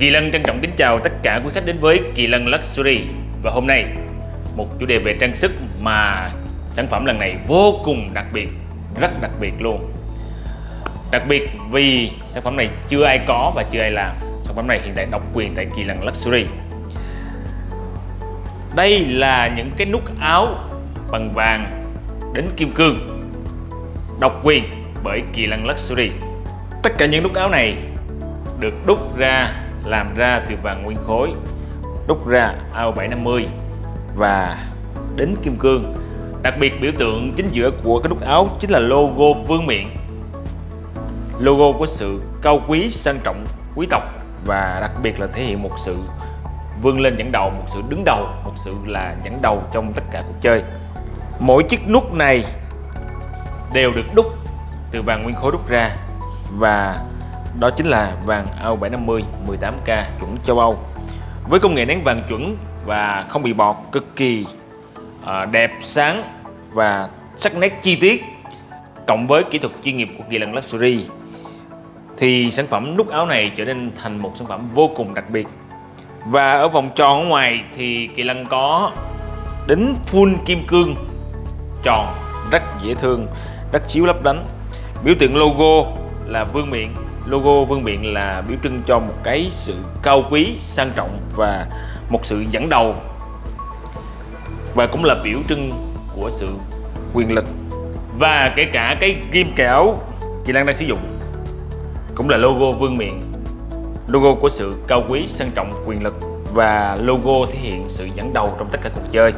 Kỳ Lân trân trọng kính chào tất cả quý khách đến với Kỳ Lân Luxury. Và hôm nay, một chủ đề về trang sức mà sản phẩm lần này vô cùng đặc biệt, Rất đặc biệt luôn. Đặc biệt vì sản phẩm này chưa ai có và chưa ai làm. Sản phẩm này hiện tại độc quyền tại Kỳ Lân Luxury. Đây là những cái nút áo bằng vàng đến kim cương, Độc quyền bởi Kỳ Lân Luxury. Tất cả những nút áo này được đúc ra làm ra từ vàng nguyên khối, đúc ra AO 750 và đính kim cương. Đặc biệt biểu tượng chính giữa của cái nút áo chính là logo vương miện, logo của sự cao quý, sang trọng, quý tộc và đặc biệt là thể hiện một sự vươn lên dẫn đầu, một sự đứng đầu, một sự là dẫn đầu trong tất cả cuộc chơi. Mỗi chiếc nút này đều được đúc từ vàng nguyên khối đúc ra và đó chính là vàng AU 750 18K chuẩn châu Âu. Với công nghệ nén vàng chuẩn và không bị bọt, cực kỳ ờ, đẹp, sáng và sắc nét chi tiết cộng với kỹ thuật chuyên nghiệp của Kỳ Lân Luxury, thì sản phẩm nút áo này trở nên thành một sản phẩm vô cùng đặc biệt. Và ở vòng tròn ở ngoài thì Kỳ Lân có đính full kim cương tròn, rất dễ thương, rất chiếu lấp lánh. Biểu tượng logo là vương miện logo Vương Miện là biểu trưng cho một cái sự cao quý, sang trọng và một sự dẫn đầu. Và cũng là biểu trưng của sự quyền lực. Và kể cả cái ghim kẽo chị Lan đang sử dụng cũng là logo Vương Miện. Logo của sự cao quý, sang trọng, quyền lực và logo thể hiện sự dẫn đầu trong tất cả cuộc chơi.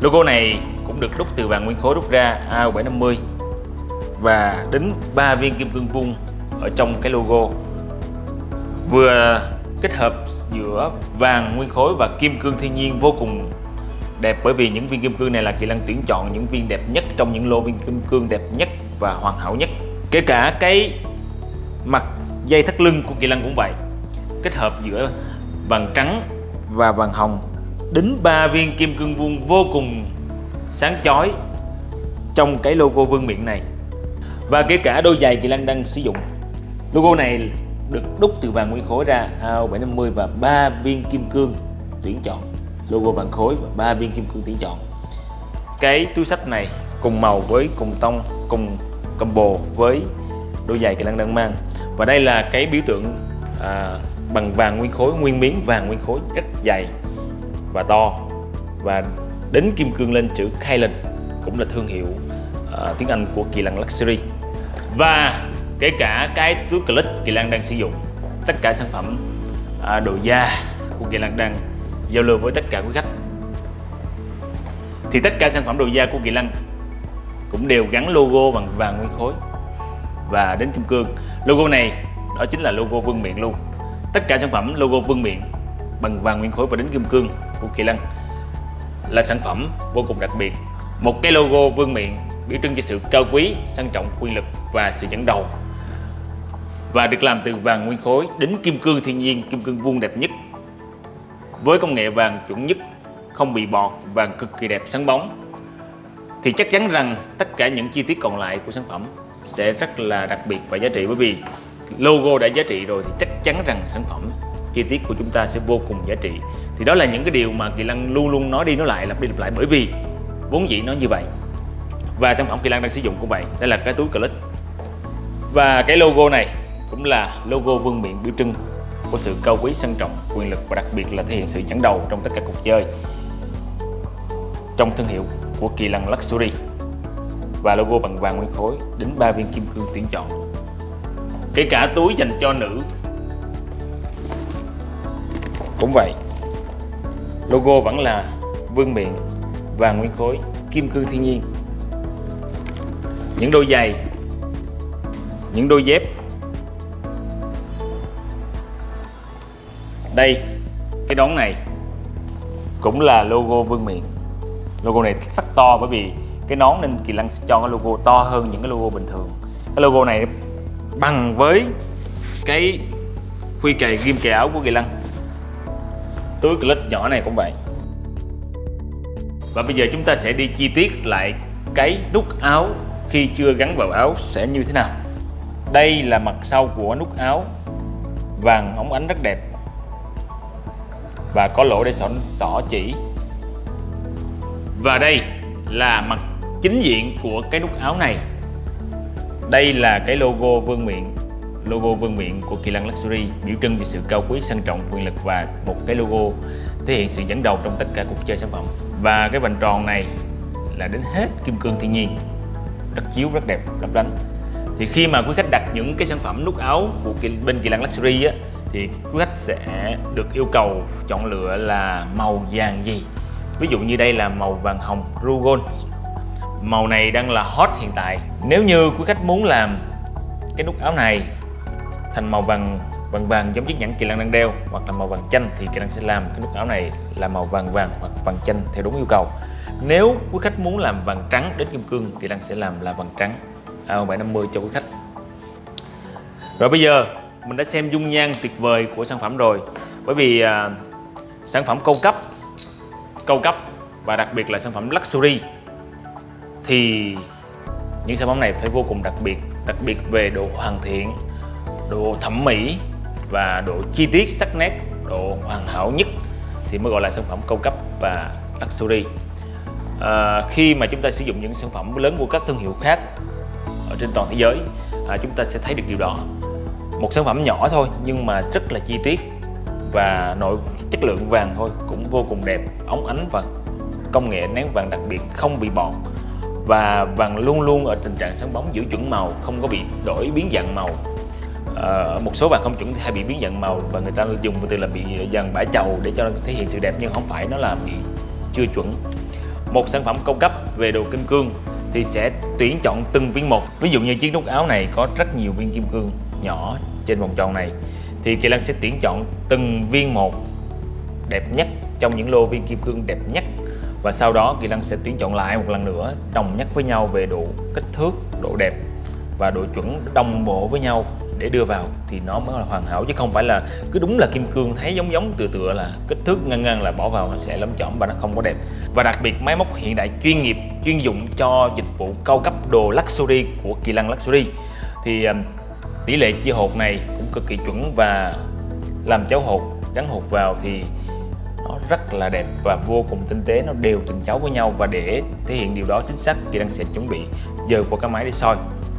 Logo này cũng được đúc từ vàng nguyên khối đúc ra AO750 và đính 3 viên kim cương vuông ở trong cái logo. Vừa kết hợp giữa vàng nguyên khối và kim cương thiên nhiên vô cùng đẹp, bởi vì những viên kim cương này là Kỳ Lân tuyển chọn những viên đẹp nhất trong những lô viên kim cương đẹp nhất và hoàn hảo nhất. Kể cả cái mặt dây thắt lưng của Kỳ Lân cũng vậy. Kết hợp giữa vàng trắng và vàng hồng, đính ba viên kim cương vuông vô cùng sáng chói trong cái logo vương miện này. Và kể cả đôi giày Kỳ Lân đang sử dụng. Logo này được đúc từ vàng nguyên khối ra AO750 và 3 viên kim cương tuyển chọn. Logo vàng khối và 3 viên kim cương tuyển chọn. Cái túi sách này cùng màu với cùng tông cùng combo với đôi giày kỳ lân đang mang. Và đây là cái biểu tượng à, bằng vàng nguyên khối nguyên miếng vàng nguyên khối rất dày và to. Và đính kim cương lên chữ Kylan cũng là thương hiệu à, tiếng Anh của Kỳ Lân Luxury. Và kể cả cái túi clip Kỳ Lan đang sử dụng tất cả sản phẩm à, đồ da của Kỳ Lan đang giao lưu với tất cả quý khách. Thì tất cả sản phẩm đồ da của Kỳ Lan cũng đều gắn logo bằng vàng nguyên khối và đến kim cương logo này đó chính là logo vương miện luôn. Tất cả sản phẩm logo vương miện bằng vàng nguyên khối và đến kim cương của Kỳ Lân là sản phẩm vô cùng đặc biệt. Một cái logo vương miện biểu trưng cho sự cao quý sang trọng quyền lực và sự dẫn đầu và được làm từ vàng nguyên khối đến kim cương thiên nhiên, kim cương vuông đẹp nhất. Với công nghệ vàng chuẩn nhất, không bị bọt, vàng cực kỳ đẹp, sáng bóng, thì chắc chắn rằng tất cả những chi tiết còn lại của sản phẩm sẽ rất là đặc biệt và giá trị. Bởi vì logo đã giá trị rồi thì chắc chắn rằng sản phẩm, chi tiết của chúng ta sẽ vô cùng giá trị. Thì đó là những cái điều mà Kỳ Lăng luôn luôn nói đi nói lại, lặp đi lặp lại, bởi vì vốn dĩ nó như vậy. Và sản phẩm Kỳ Lăng đang sử dụng cũng vậy đây là cái túi clip và cái logo này cũng là logo vương miện biểu trưng của sự cao quý sang trọng, quyền lực và đặc biệt là thể hiện sự dẫn đầu trong tất cả cuộc chơi trong thương hiệu của Kỳ Lân Luxury. Và logo bằng vàng nguyên khối đến ba viên kim cương tuyển chọn. Kể cả túi dành cho nữ. Cũng vậy logo vẫn là vương miện vàng nguyên khối kim cương thiên nhiên. Những đôi giày những đôi dép đây, cái nón này cũng là logo vương miện. Logo này rất to bởi vì cái nón nên kỳ lân sẽ cho cái logo to hơn những cái logo bình thường. Cái logo này bằng với cái khuy kề ghim kề áo của kỳ lân. Túi clip nhỏ này cũng vậy. Và bây giờ chúng ta sẽ đi chi tiết lại cái nút áo khi chưa gắn vào áo sẽ như thế nào. Đây là mặt sau của nút áo. Vàng ống ánh rất đẹp và có lỗ để xỏ, xỏ chỉ. Và đây là mặt chính diện của cái nút áo này. Đây là cái logo vương miện logo vương miện của Kỳ Lân Luxury biểu trưng về sự cao quý sang trọng quyền lực và một cái logo thể hiện sự dẫn đầu trong tất cả cuộc chơi sản phẩm. Và cái vành tròn này là đến hết kim cương thiên nhiên rất chiếu rất đẹp lấp lánh. Thì khi mà quý khách đặt những cái sản phẩm nút áo của bên Kỳ Lân Luxury á thì quý khách sẽ được yêu cầu chọn lựa là màu vàng gì? Ví dụ như đây là màu vàng hồng Rugon màu này đang là hot hiện tại. Nếu như quý khách muốn làm cái nút áo này thành màu vàng vàng vàng giống chiếc nhẫn kỳ lân đang đeo hoặc là màu vàng chanh thì kỳ lân sẽ làm cái nút áo này là màu vàng vàng hoặc vàng chanh theo đúng yêu cầu. Nếu quý khách muốn làm vàng trắng đến kim cương, kỳ lân sẽ làm là vàng trắng. A750 cho quý khách. Rồi bây giờ mình đã xem dung nhan tuyệt vời của sản phẩm rồi. Bởi vì à, sản phẩm cao cấp cao cấp và đặc biệt là sản phẩm luxury thì những sản phẩm này phải vô cùng đặc biệt đặc biệt về độ hoàn thiện độ thẩm mỹ và độ chi tiết sắc nét độ hoàn hảo nhất thì mới gọi là sản phẩm cao cấp và luxury. À, khi mà chúng ta sử dụng những sản phẩm lớn của các thương hiệu khác ở trên toàn thế giới à, chúng ta sẽ thấy được điều đó một sản phẩm nhỏ thôi nhưng mà rất là chi tiết và nội chất lượng vàng thôi cũng vô cùng đẹp óng ánh và công nghệ nén vàng đặc biệt không bị bọt. Và vàng luôn luôn ở tình trạng sáng bóng giữ chuẩn màu không có bị đổi biến dạng màu. À, một số vàng không chuẩn thì hay bị biến dạng màu và người ta dùng từ là bị vàng bã chầu để cho nó thể hiện sự đẹp nhưng không phải nó là bị chưa chuẩn. Một sản phẩm cao cấp về đồ kim cương thì sẽ tuyển chọn từng viên một. Ví dụ như chiếc nút áo này có rất nhiều viên kim cương nhỏ trên vòng tròn này thì Kỳ Lân sẽ tuyển chọn từng viên một đẹp nhất trong những lô viên kim cương đẹp nhất. Và sau đó Kỳ Lân sẽ tuyển chọn lại một lần nữa đồng nhất với nhau về độ kích thước, độ đẹp và độ chuẩn đồng bộ với nhau để đưa vào. Thì nó mới là hoàn hảo chứ không phải là cứ đúng là kim cương thấy giống giống tựa tựa là kích thước ngang ngang là bỏ vào nó sẽ lấm chỏm và nó không có đẹp. Và đặc biệt máy móc hiện đại chuyên nghiệp chuyên dụng cho dịch vụ cao cấp đồ luxury của Kỳ Lân Luxury. Thì um, tỷ lệ chia hột này cũng cực kỳ chuẩn và làm cháo hột, gắn hột vào thì nó rất là đẹp và vô cùng tinh tế. Nó đều từng cháo với nhau và để thể hiện điều đó chính xác thì đang sẽ chuẩn bị giờ qua cái máy để soi.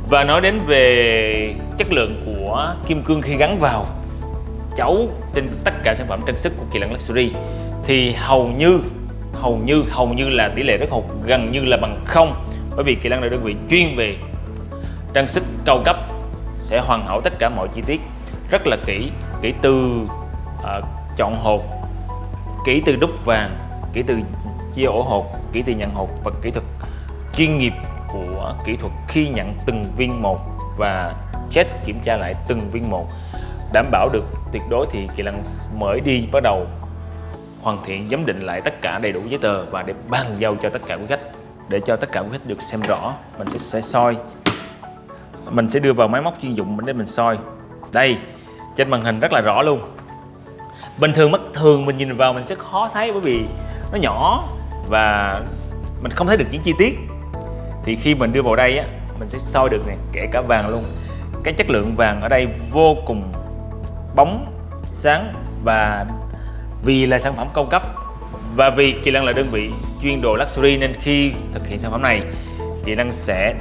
Và nói đến về chất lượng của kim cương khi gắn vào chấu trên tất cả sản phẩm trang sức của Kỳ Lân Luxury thì hầu như hầu như hầu như là tỷ lệ rất hột gần như là bằng không, bởi vì Kỳ Lân là đơn vị chuyên về trang sức cao cấp sẽ hoàn hảo tất cả mọi chi tiết. Rất là kỹ kỹ từ uh, chọn hột kỹ từ đúc vàng kỹ từ chia ổ hột kỹ từ nhận hột và kỹ thuật chuyên nghiệp của kỹ thuật khi nhận từng viên một và check kiểm tra lại từng viên một. Đảm bảo được tuyệt đối thì kỳ lân mới đi bắt đầu hoàn thiện giám định lại tất cả đầy đủ giấy tờ và để bàn giao cho tất cả quý khách. Để cho tất cả quý khách được xem rõ mình sẽ, sẽ soi mình sẽ đưa vào máy móc chuyên dụng để mình soi. Đây, trên màn hình rất là rõ luôn. Bình thường mắt, thường mình nhìn vào mình sẽ khó thấy bởi vì nó nhỏ và mình không thấy được những chi tiết. Thì khi mình đưa vào đây á, mình sẽ soi được này kể cả vàng luôn. Cái chất lượng vàng ở đây vô cùng bóng, sáng và vì là sản phẩm cao cấp và vì Kỳ Lân là đơn vị chuyên đồ luxury nên khi thực hiện sản phẩm này Kỳ Lăng sẽ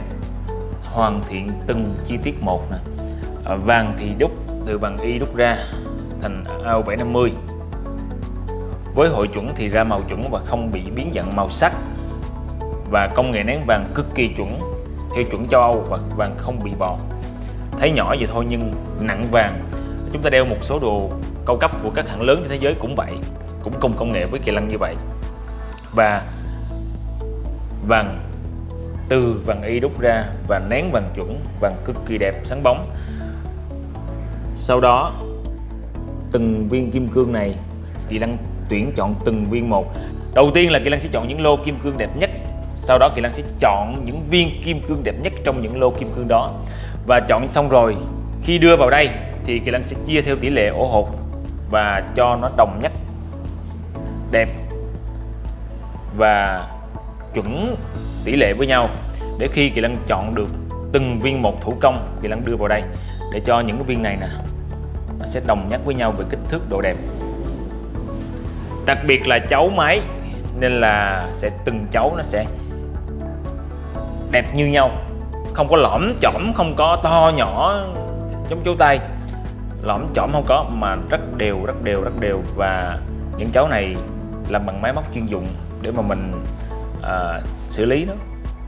hoàn thiện từng chi tiết một nè. À, vàng thì đúc từ vàng y đúc ra thành AO 750 với hội chuẩn thì ra màu chuẩn và không bị biến dạng màu sắc. Và công nghệ nén vàng cực kỳ chuẩn theo chuẩn châu Âu và vàng không bị bọt thấy nhỏ vậy thôi nhưng nặng vàng. Chúng ta đeo một số đồ cao cấp của các hãng lớn trên thế giới cũng vậy cũng cùng công nghệ với kỳ lân như vậy. Và vàng từ vàng y đúc ra và nén vàng chuẩn, vàng cực kỳ đẹp, sáng bóng. Sau đó, từng viên kim cương này, Kỳ Lăng tuyển chọn từng viên một. Đầu tiên là Kỳ Lăng sẽ chọn những lô kim cương đẹp nhất, sau đó Kỳ Lăng sẽ chọn những viên kim cương đẹp nhất trong những lô kim cương đó. Và chọn xong rồi, khi đưa vào đây, thì Kỳ Lăng sẽ chia theo tỷ lệ ổ hột và cho nó đồng nhất, đẹp và chuẩn tỷ lệ với nhau để khi Kỳ Lân chọn được từng viên một thủ công Kỳ Lân đưa vào đây để cho những cái viên này nè nó sẽ đồng nhất với nhau về kích thước độ đẹp. Đặc biệt là chấu máy nên là sẽ từng chấu nó sẽ đẹp như nhau. Không có lõm chỏm không có to nhỏ giống chấu tay. Lõm chỏm không có mà rất đều rất đều rất đều. Và những chấu này làm bằng máy móc chuyên dụng để mà mình à, xử lý nó.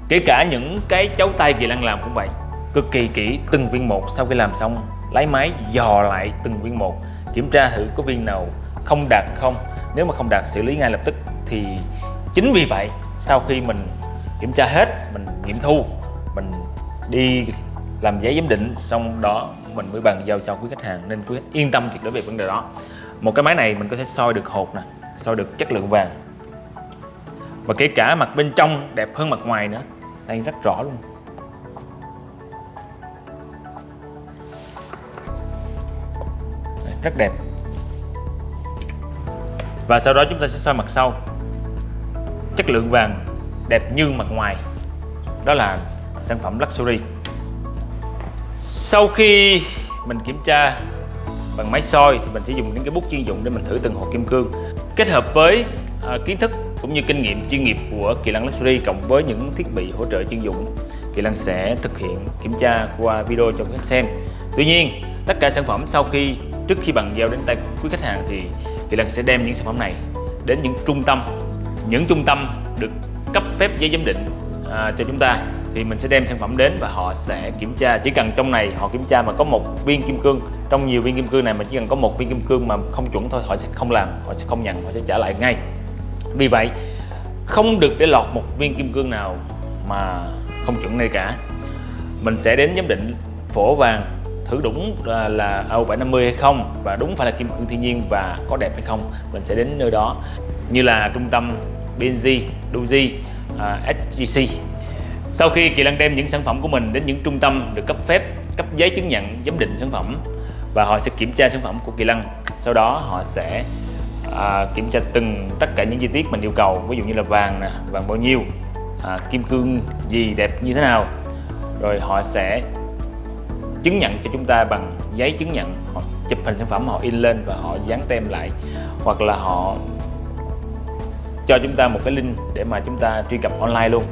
Kể cả những cái chấu tay kỳ lân làm cũng vậy. Cực kỳ kỹ từng viên một sau khi làm xong lấy máy dò lại từng viên một, kiểm tra thử có viên nào không đạt không. Nếu mà không đạt xử lý ngay lập tức thì chính vì vậy, sau khi mình kiểm tra hết, mình nghiệm thu, mình đi làm giấy giám định, xong đó mình mới bàn giao cho quý khách hàng nên quý khách yên tâm tuyệt đối về vấn đề đó. Một cái máy này mình có thể soi được hột nè, soi được chất lượng vàng và kể cả mặt bên trong đẹp hơn mặt ngoài nữa. Đây, rất rõ luôn. Rất đẹp. Và sau đó chúng ta sẽ soi mặt sau. Chất lượng vàng đẹp như mặt ngoài. Đó là sản phẩm Luxury. Sau khi mình kiểm tra bằng máy soi thì mình sẽ dùng những cái bút chuyên dụng để mình thử từng hộp kim cương. Kết hợp với uh, kiến thức cũng như kinh nghiệm chuyên nghiệp của Kỳ Lân Luxury cộng với những thiết bị hỗ trợ chuyên dụng Kỳ Lân sẽ thực hiện kiểm tra qua video cho quý khách xem. Tuy nhiên tất cả sản phẩm sau khi trước khi bàn giao đến tay quý khách hàng thì Kỳ Lân sẽ đem những sản phẩm này đến những trung tâm. Những trung tâm được cấp phép giấy giám định à, cho chúng ta thì mình sẽ đem sản phẩm đến và họ sẽ kiểm tra. Chỉ cần trong này họ kiểm tra mà có một viên kim cương trong nhiều viên kim cương này mà chỉ cần có một viên kim cương mà không chuẩn thôi họ sẽ không làm họ sẽ không nhận họ sẽ trả lại ngay. Vì vậy không được để lọt một viên kim cương nào mà không chuẩn này cả. Mình sẽ đến giám định phổ vàng thử đúng là AU750 hay không và đúng phải là kim cương thiên nhiên và có đẹp hay không mình sẽ đến nơi đó. Như là trung tâm BNG, Doji, à, uh, SGC sau khi Kỳ Lân đem những sản phẩm của mình đến những trung tâm được cấp phép cấp giấy chứng nhận giám định sản phẩm và họ sẽ kiểm tra sản phẩm của Kỳ Lân sau đó họ sẽ à, kiểm tra từng tất cả những chi tiết mình yêu cầu ví dụ như là vàng nè vàng bao nhiêu à, kim cương gì đẹp như thế nào. Rồi họ sẽ chứng nhận cho chúng ta bằng giấy chứng nhận họ chụp hình sản phẩm họ in lên và họ dán tem lại hoặc là họ cho chúng ta một cái link để mà chúng ta truy cập online luôn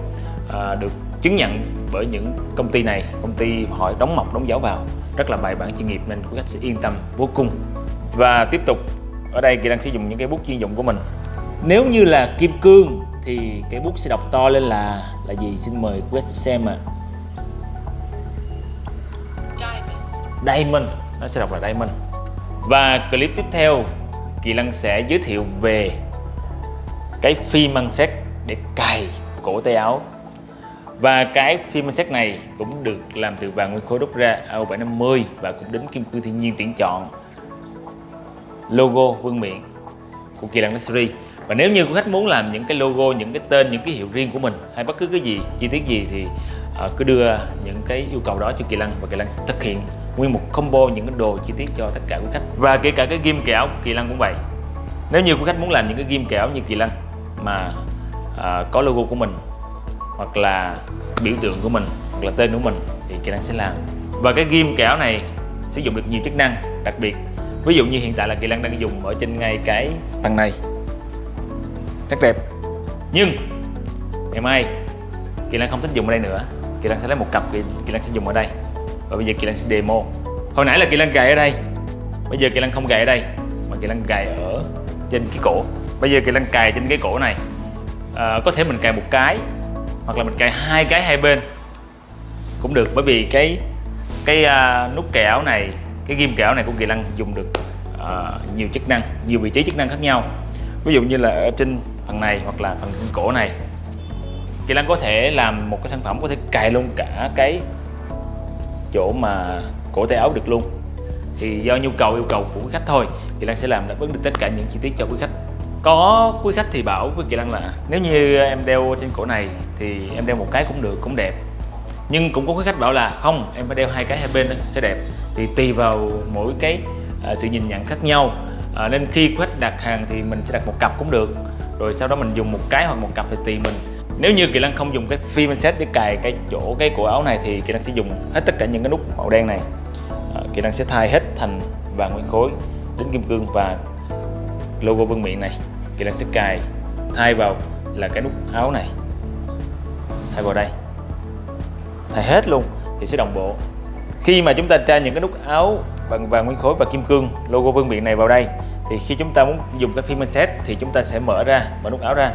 à, được chứng nhận bởi những công ty này, công ty họ đóng mọc, đóng dấu vào, rất là bài bản chuyên nghiệp nên quý khách sẽ yên tâm vô cùng. Và tiếp tục, ở đây kỳ đang sử dụng những cái bút chuyên dụng của mình. Nếu như là kim cương thì cái bút sẽ đọc to lên là là gì? Xin mời quý khách xem ạ. À. diamond. Nó sẽ đọc là diamond. Và clip tiếp theo, kỳ Lăng sẽ giới thiệu về cái phi măng xét để cài cổ tay áo và cái phim xét này cũng được làm từ vàng nguyên khối đúc ra AU750 và cũng đến kim cương thiên nhiên tuyển chọn. Logo vương miện của Kỳ lăng Luxury. Và nếu như quý khách muốn làm những cái logo, những cái tên, những cái hiệu riêng của mình hay bất cứ cái gì, chi tiết gì thì ờ, cứ đưa những cái yêu cầu đó cho Kỳ lăng và Kỳ lăng sẽ thực hiện nguyên một combo những cái đồ chi tiết cho tất cả quý khách. Và kể cả cái ghim kẹo Kỳ lăng cũng vậy. Nếu như quý khách muốn làm những cái ghim kẹo như Kỳ lăng mà ờ, có logo của mình hoặc là biểu tượng của mình hoặc là tên của mình thì kỹ năng sẽ làm. Và cái ghim kéo này sử dụng được nhiều chức năng đặc biệt. Ví dụ như hiện tại là kỳ năng đang dùng ở trên ngay cái phần này. Rất đẹp. Nhưng ngày mai kỳ năng không thích dùng ở đây nữa. Kỳ năng sẽ lấy một cặp kỳ, kỳ lân sẽ dùng ở đây. Và bây giờ kỳ năng sẽ demo. Hồi nãy là kỳ năng gài ở đây. Bây giờ kỳ năng không gài ở đây mà kỳ năng gài ở trên cái cổ. Bây giờ kỳ năng cài trên cái cổ này. À, có thể mình cài một cái hoặc là mình cài hai cái hai bên cũng được. Bởi vì cái cái uh, nút kẹo này cái ghim kẹo này của kỳ lân dùng được uh, nhiều chức năng nhiều vị trí chức năng khác nhau. Ví dụ như là ở trên phần này hoặc là phần cổ này kỳ lân có thể làm một cái sản phẩm có thể cài luôn cả cái chỗ mà cổ tay áo được luôn. Thì do nhu cầu yêu cầu của quý khách thôi kỳ lan sẽ làm đáp ứng được tất cả những chi tiết cho quý khách có quý khách thì bảo với Kỳ Lăng là nếu như em đeo trên cổ này thì em đeo một cái cũng được cũng đẹp. Nhưng cũng có quý khách bảo là không em phải đeo hai cái hai bên sẽ đẹp. Thì tùy vào mỗi cái à, sự nhìn nhận khác nhau. À, nên khi quý khách đặt hàng thì mình sẽ đặt một cặp cũng được. Rồi sau đó mình dùng một cái hoặc một cặp thì tùy mình. Nếu như Kỳ Lăng không dùng cái phim set để cài cái chỗ cái cổ áo này thì Kỳ Lăng sẽ dùng hết tất cả những cái nút màu đen này. À, Kỳ Lăng sẽ thay hết thành vàng nguyên khối đến kim cương và logo vương miện này kỹ năng sẽ cài. Thay vào là cái nút áo này. Thay vào đây. Thay hết luôn thì sẽ đồng bộ. Khi mà chúng ta tra những cái nút áo bằng vàng, nguyên khối và kim cương, logo vương miện này vào đây, thì khi chúng ta muốn dùng cái phim set thì chúng ta sẽ mở ra, mở nút áo ra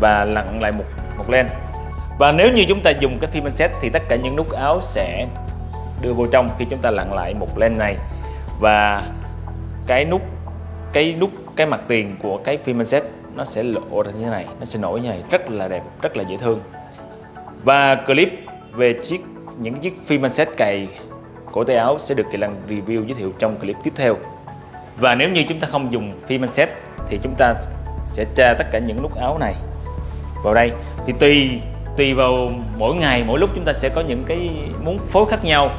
và lặn lại một một len và nếu như chúng ta dùng cái phim set thì tất cả những nút áo sẽ đưa vô trong khi chúng ta lặn lại một len này. Và cái nút cái nút cái mặt tiền của cái phim set nó sẽ lộ ra như thế này nó sẽ nổi như này rất là đẹp rất là dễ thương. Và clip về chiếc những chiếc phim set cày cổ tay áo sẽ được Kỳ lăng review giới thiệu trong clip tiếp theo. Và nếu như chúng ta không dùng phim set thì chúng ta sẽ tra tất cả những nút áo này vào đây. Thì tùy tùy vào mỗi ngày mỗi lúc chúng ta sẽ có những cái muốn phối khác nhau.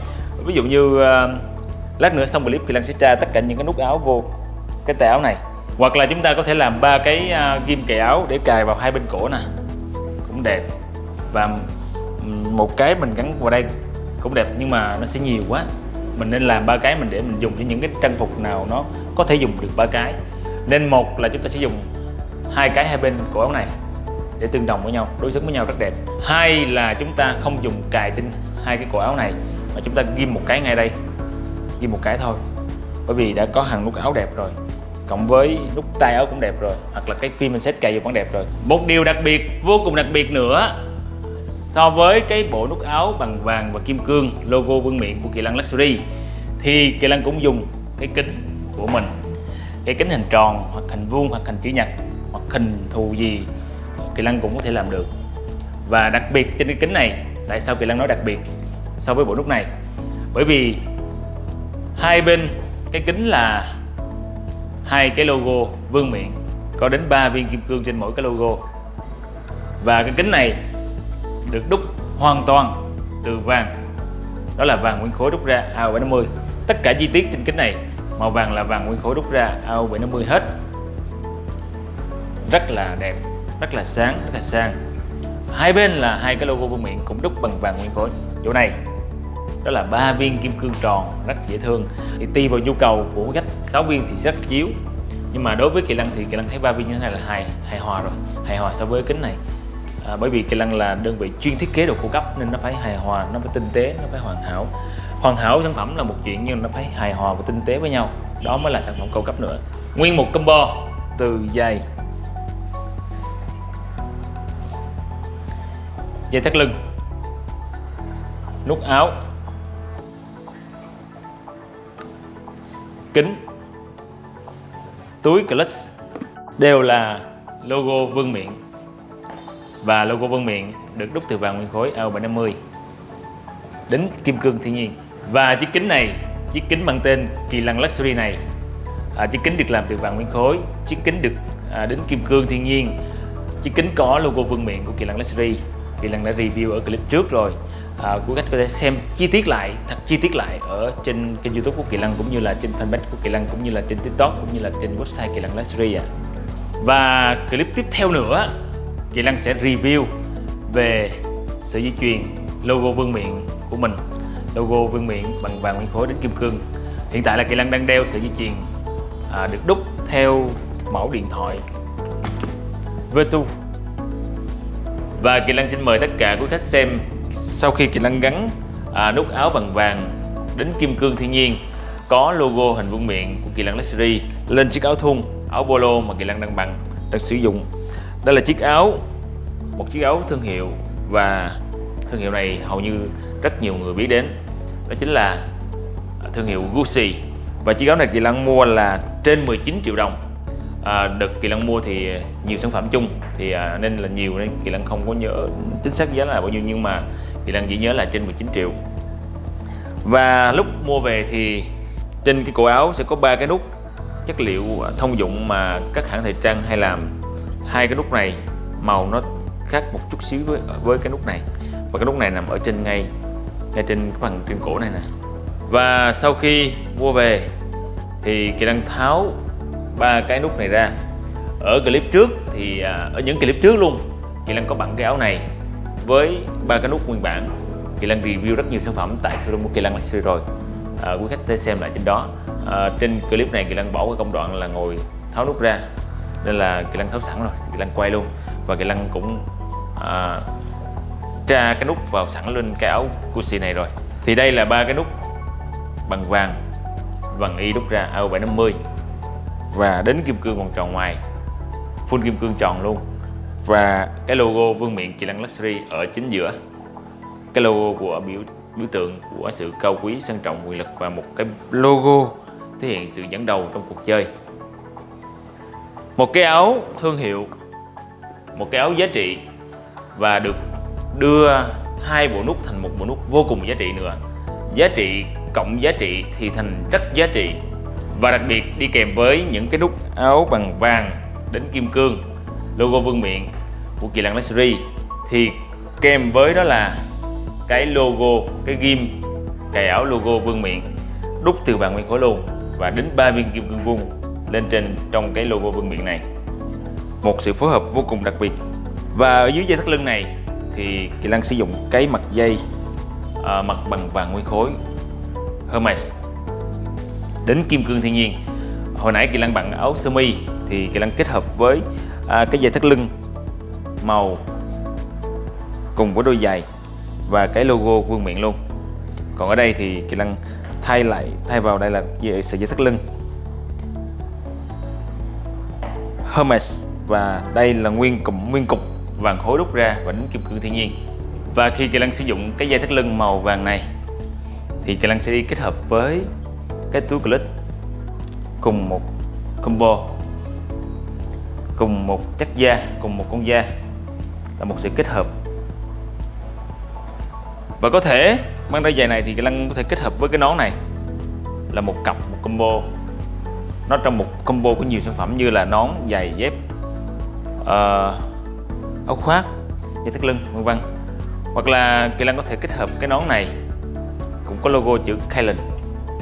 Ví dụ như uh, lát nữa xong clip thì Lan sẽ tra tất cả những cái nút áo vô cái tay áo này hoặc là chúng ta có thể làm ba cái à, ghim cài áo để cài vào hai bên cổ nè. Cũng đẹp. Và một cái mình gắn vào đây cũng đẹp nhưng mà nó sẽ nhiều quá. Mình nên làm ba cái mình để mình dùng cho những cái trang phục nào nó có thể dùng được ba cái. Nên một là chúng ta sẽ dùng hai cái hai bên cổ áo này để tương đồng với nhau, đối xứng với nhau rất đẹp. Hai là chúng ta không dùng cài trên hai cái cổ áo này, mà chúng ta ghim một cái ngay đây, ghim một cái thôi. Bởi vì đã có hàng nút áo đẹp rồi cộng với nút tay áo cũng đẹp rồi, hoặc là cái phim mình set cài vô vẫn đẹp rồi. Một điều đặc biệt, vô cùng đặc biệt nữa, so với cái bộ nút áo bằng vàng và kim cương, logo vương miện của Kỳ Lân Luxury, thì Kỳ Lân cũng dùng cái kính của mình. Cái kính hình tròn, hoặc hình vuông, hoặc hình chữ nhật, hoặc hình thù gì Kỳ Lân cũng có thể làm được. Và đặc biệt trên cái kính này, tại sao Kỳ Lân nói đặc biệt so với bộ nút này? Bởi vì hai bên, cái kính là hai cái logo vương miện. Có đến 3 viên kim cương trên mỗi cái logo. Và cái kính này được đúc hoàn toàn từ vàng. Đó là vàng nguyên khối đúc ra AO750 tất cả chi tiết trên kính này, màu vàng là vàng nguyên khối đúc ra AO750 hết. Rất là đẹp, rất là sáng, rất là sang. Hai bên là hai cái logo vương miện cũng đúc bằng vàng nguyên khối. Chỗ này đó là ba viên kim cương tròn rất dễ thương. Thì tùy vào nhu cầu của khách 6 viên thì rất chiếu. Nhưng mà đối với kỳ lân thì kỳ lân thấy ba viên như thế này là hài hài hòa rồi hài hòa so với kính này. À, bởi vì kỳ lân là đơn vị chuyên thiết kế đồ cao cấp nên nó phải hài hòa nó phải tinh tế nó phải hoàn hảo. Hoàn hảo sản phẩm là một chuyện nhưng nó phải hài hòa và tinh tế với nhau. Đó mới là sản phẩm cao cấp nữa. Nguyên một combo từ dây dây thắt lưng. Nút áo. Kính. Túi clutch đều là logo vương miện và logo vương miện được đúc từ vàng nguyên khối AO750 đến kim cương thiên nhiên. Và chiếc kính này chiếc kính mang tên kỳ lăng luxury này à, chiếc kính được làm từ vàng nguyên khối chiếc kính được à, đến kim cương thiên nhiên. Chiếc kính có logo vương miện của kỳ lăng luxury. Kỳ lăng đã review ở clip trước rồi à, quý khách có thể xem chi tiết lại thật chi tiết lại ở trên kênh youtube của kỳ lân cũng như là trên fanpage của kỳ lân cũng như là trên tiktok cũng như là trên website kỳ lân luxury à. và clip tiếp theo nữa kỳ lân sẽ review về sợi dây chuyền logo vương miện của mình. Logo vương miện bằng vàng nguyên khối đến kim cương. Hiện tại là kỳ lân đang đeo sợi dây chuyền à, được đúc theo mẫu điện thoại Vertu. Và Kỳ Lân xin mời tất cả quý khách xem sau khi kỹ năng gắn à, nút áo bằng vàng đến kim cương thiên nhiên có logo hình vuông miệng của Kỳ Lân Luxury lên chiếc áo thun, áo polo mà Kỳ Lân đang bằng đang sử dụng. Đây là chiếc áo một chiếc áo thương hiệu và thương hiệu này hầu như rất nhiều người biết đến. Đó chính là thương hiệu Gucci. Và chiếc áo này Kỳ Lân mua là trên 19 triệu đồng à, đợt kỳ lân mua thì nhiều sản phẩm chung thì à, nên là nhiều nên kỳ lân không có nhớ chính xác giá là bao nhiêu nhưng mà kỳ lân chỉ nhớ là trên 19 triệu. Và lúc mua về thì trên cái cổ áo sẽ có ba cái nút chất liệu thông dụng mà các hãng thời trang hay làm. Hai cái nút này màu nó khác một chút xíu với với cái nút này. Và cái nút này nằm ở trên ngay ngay trên phần trên cổ này nè. Và sau khi mua về thì kỳ lân tháo ba cái nút này ra. Ở clip trước thì à, ở những clip trước luôn Kỳ Lan có bằng cái áo này với ba cái nút nguyên bản. Kỳ Lan review rất nhiều sản phẩm tại showroom của Kỳ Lan Luxury rồi. À, quý khách thể xem lại trên đó. À, trên clip này Kỳ Lăng bỏ cái công đoạn là ngồi tháo nút ra nên là Kỳ Lăng tháo sẵn rồi Kỳ Lăng quay luôn. Và Kỳ Lăng cũng à, tra cái nút vào sẵn lên cái áo Gucci này rồi. Thì đây là ba cái nút bằng vàng bằng y đúc ra AO750 và đến kim cương vòng tròn ngoài. Full kim cương tròn luôn. Và cái logo vương miện Kỳ Lăng Luxury ở chính giữa. Cái logo của biểu biểu tượng của sự cao quý, sang trọng, quyền lực và một cái logo thể hiện sự dẫn đầu trong cuộc chơi. Một cái áo thương hiệu, một cái áo giá trị và được đưa hai bộ nút thành một bộ nút vô cùng giá trị nữa. Giá trị cộng giá trị thì thành rất giá trị và đặc biệt đi kèm với những cái nút áo bằng vàng đến kim cương logo vương miện của Kỳ Lăng Luxury. Thì kèm với đó là cái logo cái ghim cài áo logo vương miện đúc từ vàng nguyên khối luôn và đến ba viên kim cương vuông lên trên trong cái logo vương miện này. Một sự phối hợp vô cùng đặc biệt. Và ở dưới dây thắt lưng này thì Kỳ Lăng sử dụng cái mặt dây à, mặt bằng vàng nguyên khối Hermes đến kim cương thiên nhiên. Hồi nãy Kỳ Lăng bằng áo sơ mi thì Kỳ Lăng kết hợp với à, cái dây thắt lưng màu cùng với đôi giày và cái logo vương miện luôn. Còn ở đây thì Kỳ Lăng thay lại thay vào đây là sợi dây thắt lưng. Hermes và đây là nguyên cụm nguyên cục vàng khối đúc ra và đính kim cương thiên nhiên. Và khi Kỳ Lăng sử dụng cái dây thắt lưng màu vàng này thì Kỳ Lăng sẽ đi kết hợp với cái túi clip cùng một combo cùng một chất da cùng một con da là một sự kết hợp. Và có thể mang đôi giày này thì lăng có thể kết hợp với cái nón này là một cặp một combo. Nó trong một combo có nhiều sản phẩm như là nón giày dép uh, áo khoác dây thắt lưng vân vân. Hoặc là kỳ lăng có thể kết hợp cái nón này cũng có logo chữ Kylan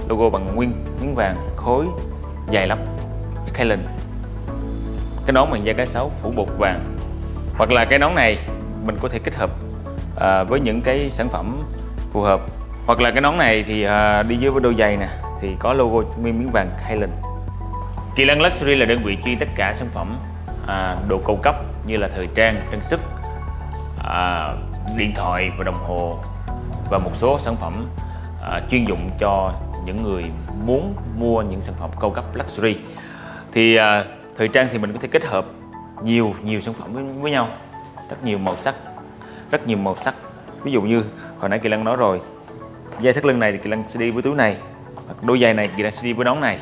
logo bằng nguyên miếng vàng khối dài lắm. Kylan cái nón bằng da cái sấu phủ bột vàng. Hoặc là cái nón này mình có thể kết hợp à, với những cái sản phẩm phù hợp. Hoặc là cái nón này thì à, đi dưới với đôi giày nè thì có logo nguyên miếng vàng Highland Kỳ Lân Luxury là đơn vị chuyên tất cả sản phẩm à, đồ cao cấp như là thời trang, trang sức, à, điện thoại và đồng hồ và một số sản phẩm à, chuyên dụng cho những người muốn mua những sản phẩm cao cấp luxury. Thì à, thời trang thì mình có thể kết hợp nhiều nhiều sản phẩm với, với nhau. Rất nhiều màu sắc rất nhiều màu sắc. Ví dụ như hồi nãy kỳ lân nói rồi dây thắt lưng này thì kỳ lân sẽ đi với túi này đôi giày này kỳ lân sẽ đi với nón này.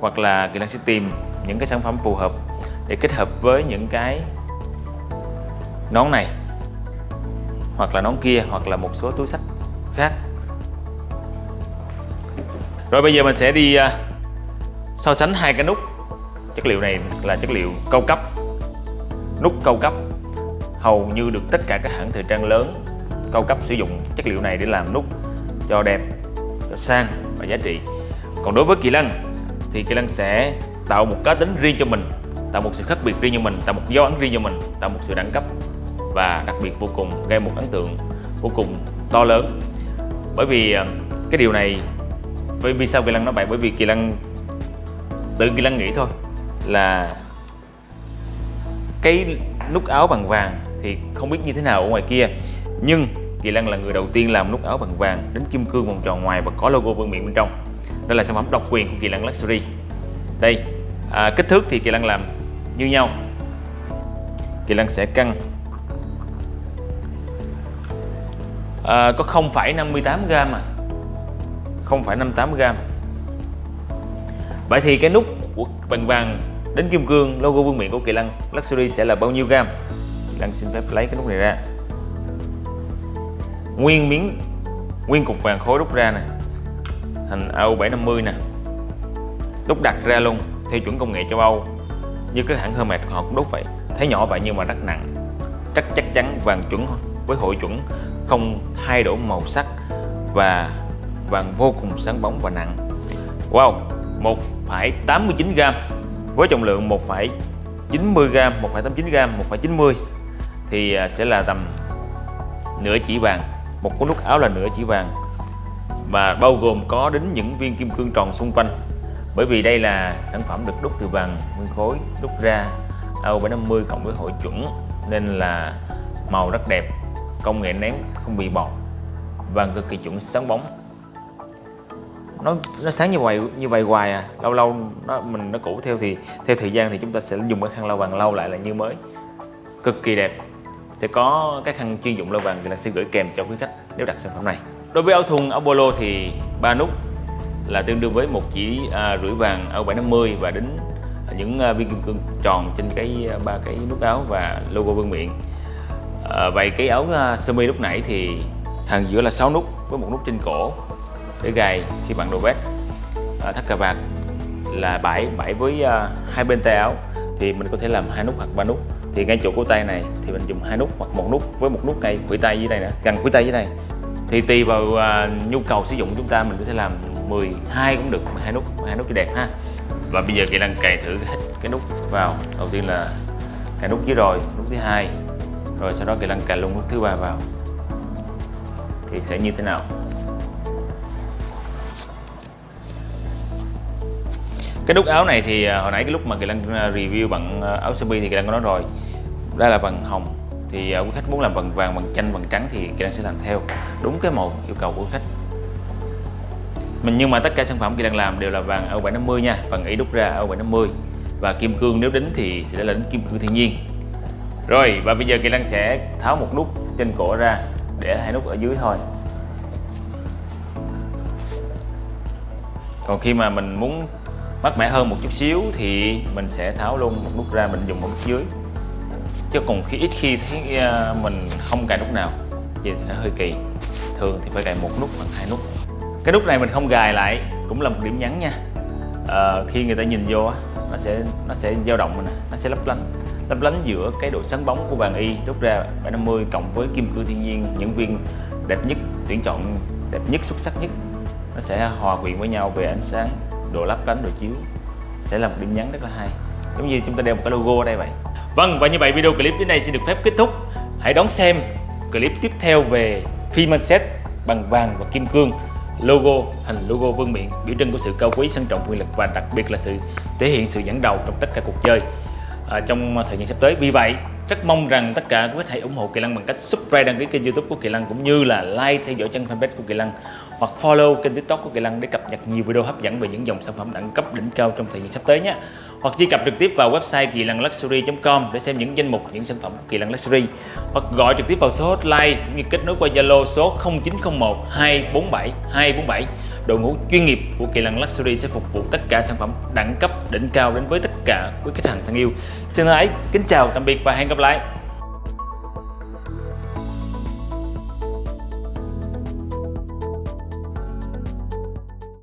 Hoặc là kỳ lân sẽ tìm những cái sản phẩm phù hợp để kết hợp với những cái nón này hoặc là nón kia hoặc là một số túi sách khác rồi bây giờ mình sẽ đi à, so sánh hai cái nút. Chất liệu này là chất liệu cao cấp. Nút cao cấp hầu như được tất cả các hãng thời trang lớn cao cấp sử dụng. Chất liệu này để làm nút cho đẹp, cho sang và giá trị. Còn đối với kỳ lân thì kỳ lân sẽ tạo một cá tính riêng cho mình, tạo một sự khác biệt riêng cho mình, tạo một dấu ấn riêng cho mình, tạo một sự đẳng cấp và đặc biệt vô cùng, gây một ấn tượng vô cùng to lớn. Bởi vì à, cái điều này Vậy vì sao kỳ lăng nói vậy? Bởi vì kỳ lăng tự kỳ lăng nghĩ thôi là cái nút áo bằng vàng thì không biết như thế nào ở ngoài kia. Nhưng Kỳ lăng là người đầu tiên làm nút áo bằng vàng đến kim cương vòng tròn ngoài và có logo vương miện bên trong. Đây là sản phẩm độc quyền của Kỳ lăng Luxury. Đây à, kích thước thì Kỳ lăng làm như nhau. Kỳ lăng sẽ cân à, có 0,58 gram à. 0,58 gram. Vậy thì cái nút của bằng vàng đến kim cương logo vương miện của Kỳ Lân Luxury sẽ là bao nhiêu gram? Lăng xin phép lấy cái nút này ra. Nguyên miếng Nguyên cục vàng khối đúc ra nè. Thành AU750 nè. Đúc đặt ra luôn Theo chuẩn công nghệ châu Âu Như các hãng Hermes họ cũng đúc vậy. Thấy nhỏ vậy nhưng mà rất nặng. Rất chắc chắn vàng chuẩn với hội chuẩn Không thay đổi màu sắc Và vàng vô cùng sáng bóng và nặng. Wow 1,89g với trọng lượng 1,90g, 1,89g, 1,90 thì à, sẽ là tầm nửa chỉ vàng. Một cuốn nút áo là nửa chỉ vàng. Và bao gồm có đến những viên kim cương tròn xung quanh. Bởi vì đây là sản phẩm được đúc từ vàng nguyên khối đúc ra AO750 cộng với hội chuẩn nên là màu rất đẹp công nghệ nén không bị bọt vàng cực kỳ chuẩn sáng bóng nó nó sáng như vậy như vậy hoài à. Lâu lâu nó mình nó cũ theo thì theo thời gian thì chúng ta sẽ dùng cái khăn lau vàng lau lại là như mới. Cực kỳ đẹp. Sẽ có cái khăn chuyên dụng lau vàng thì là sẽ gửi kèm cho quý khách nếu đặt sản phẩm này. Đối với áo thun áo polo thì ba nút là tương đương với một chỉ à, rưỡi vàng áo 750 và đến những à, viên kim cương tròn trên cái à, ba cái nút áo và logo vương miện. À, vậy cái áo à, sơ mi lúc nãy thì hàng giữa là 6 nút với một nút trên cổ để gài khi bạn đổ vest à, thắt cà vạt là bảy bảy với à, hai bên tay áo thì mình có thể làm hai nút hoặc ba nút. Thì ngay chỗ cổ tay này thì mình dùng hai nút hoặc một nút với một nút ngay khuỷu tay dưới đây nữa gần khuỷu tay dưới đây. Thì tùy vào à, nhu cầu sử dụng của chúng ta mình có thể làm 12 cũng được 12 nút 12 nút cho đẹp ha. Và bây giờ kỹ năng cài thử hết cái nút vào. Đầu tiên là cài nút dưới rồi nút thứ hai. Rồi sau đó kỹ năng cài luôn nút thứ ba vào. Thì sẽ như thế nào? Cái nút áo này thì à, hồi nãy cái lúc mà kỳ lân à, review bằng à, áo sơ mi thì kỳ lân có nói rồi. Đây là bằng hồng. Thì quý khách muốn làm bằng vàng, bằng chanh, bằng trắng thì kỳ lân sẽ làm theo. Đúng cái màu yêu cầu của khách. Mình, nhưng mà tất cả sản phẩm kỳ lân làm đều là vàng AU750 nha. Phần ý đúc ra AU750 và kim cương nếu đính thì sẽ là đính kim cương thiên nhiên. Rồi, và bây giờ kỳ lân sẽ tháo một nút trên cổ ra để hai nút ở dưới thôi. Còn khi mà mình muốn mát mẻ hơn một chút xíu thì mình sẽ tháo luôn một nút ra mình dùng một nút dưới. Chứ còn khi ít khi thấy ờ, mình không cài nút nào thì nó hơi kỳ. Thường thì phải cài một nút hoặc hai nút. Cái nút này mình không gài lại cũng là một điểm nhấn nha. À, khi người ta nhìn vô nó sẽ nó sẽ dao động mình nó sẽ lấp lánh. Lấp lánh giữa cái độ sáng bóng của vàng y rút ra 750 cộng với kim cương thiên nhiên những viên đẹp nhất tuyển chọn đẹp nhất xuất sắc nhất. Nó sẽ hòa quyện với nhau về ánh sáng độ lắp cánh độ chiếu. Sẽ là một điểm nhấn rất là hay. Giống như chúng ta đeo một cái logo ở đây vậy. Vâng và như vậy video clip đến đây sẽ được phép kết thúc. Hãy đón xem clip tiếp theo về phim set bằng vàng và kim cương logo hình logo vương miện biểu trưng của sự cao quý sang trọng quyền lực và đặc biệt là sự thể hiện sự dẫn đầu trong tất cả cuộc chơi à, trong thời gian sắp tới. Vì vậy rất mong rằng tất cả quý khách hãy ủng hộ Kỳ Lăng bằng cách subscribe, đăng ký kênh youtube của Kỳ Lăng, cũng như là like, theo dõi trang fanpage của Kỳ Lăng, hoặc follow kênh tiktok của Kỳ Lăng để cập nhật nhiều video hấp dẫn về những dòng sản phẩm đẳng cấp đỉnh cao trong thời gian sắp tới nhé. Hoặc truy cập trực tiếp vào website kỳ lăng luxury.com để xem những danh mục, những sản phẩm của Kỳ lăng Luxury. Hoặc gọi trực tiếp vào số hotline cũng như kết nối qua Zalo số 0901 247 247 đội ngũ chuyên nghiệp của Kỳ Lân Luxury sẽ phục vụ tất cả sản phẩm đẳng cấp, đỉnh cao đến với tất cả quý khách hàng thân yêu. Xin thân ái kính chào, tạm biệt và hẹn gặp lại.